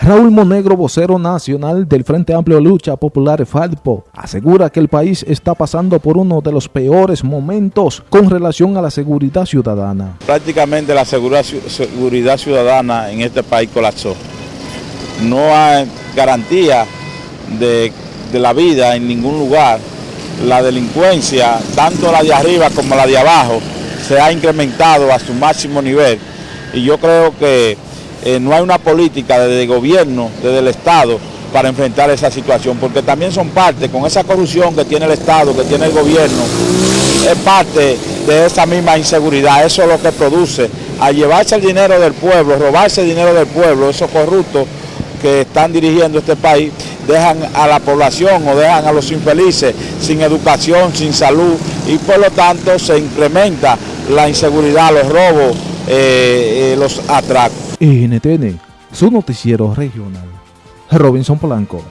Raúl Monegro, vocero nacional del Frente Amplio Lucha Popular FALPO, asegura que el país está pasando por uno de los peores momentos con relación a la seguridad ciudadana. Prácticamente la seguridad ciudadana en este país colapsó. No hay garantía de, de la vida en ningún lugar. La delincuencia, tanto la de arriba como la de abajo, se ha incrementado a su máximo nivel. Y yo creo que eh, no hay una política desde el gobierno, desde el Estado, para enfrentar esa situación, porque también son parte, con esa corrupción que tiene el Estado, que tiene el gobierno, es parte de esa misma inseguridad, eso es lo que produce, a llevarse el dinero del pueblo, robarse el dinero del pueblo, esos corruptos que están dirigiendo este país, dejan a la población o dejan a los infelices sin educación, sin salud, y por lo tanto se incrementa la inseguridad, los robos, eh, los atracos. NTN, su noticiero regional. Robinson Polanco.